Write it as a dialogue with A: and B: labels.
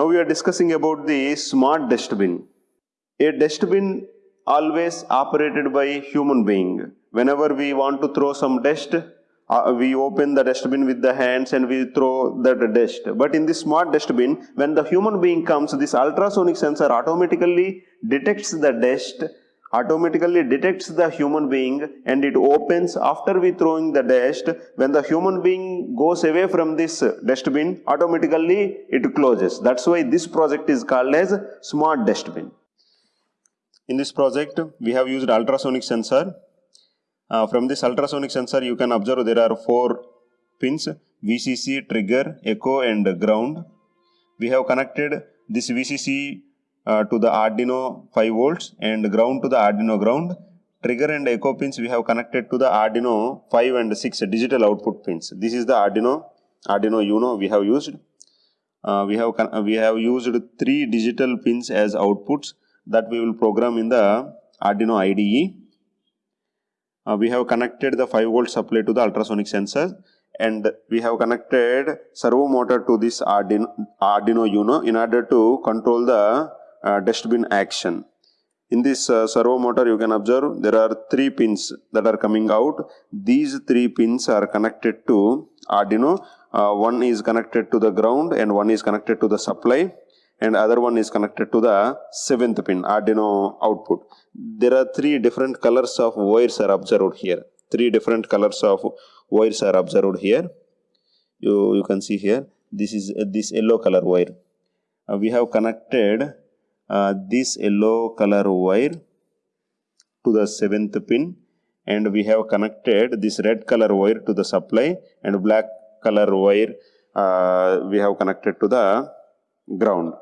A: Now we are discussing about the smart dustbin. A dustbin always operated by human being. Whenever we want to throw some dust, uh, we open the dustbin with the hands and we throw that dust. But in this smart dustbin, when the human being comes, this ultrasonic sensor automatically detects the dust automatically detects the human being and it opens after we throwing the dust. When the human being goes away from this dustbin automatically it closes. That's why this project is called as smart dustbin. In this project we have used ultrasonic sensor. Uh, from this ultrasonic sensor you can observe there are four pins vcc trigger echo and ground. We have connected this vcc uh, to the Arduino 5 volts and ground to the Arduino ground. Trigger and echo pins we have connected to the Arduino 5 and 6 digital output pins. This is the Arduino, Arduino Uno we have used. Uh, we have we have used three digital pins as outputs that we will program in the Arduino IDE. Uh, we have connected the 5 volt supply to the ultrasonic sensor and we have connected servo motor to this Arduino, Arduino Uno in order to control the uh, dustbin action. In this uh, servo motor you can observe there are three pins that are coming out. These three pins are connected to Arduino. Uh, one is connected to the ground and one is connected to the supply and other one is connected to the seventh pin Arduino output. There are three different colors of wires are observed here. Three different colors of wires are observed here. You, you can see here this is uh, this yellow color wire. Uh, we have connected uh, this yellow color wire to the seventh pin and we have connected this red color wire to the supply and black color wire uh, we have connected to the ground.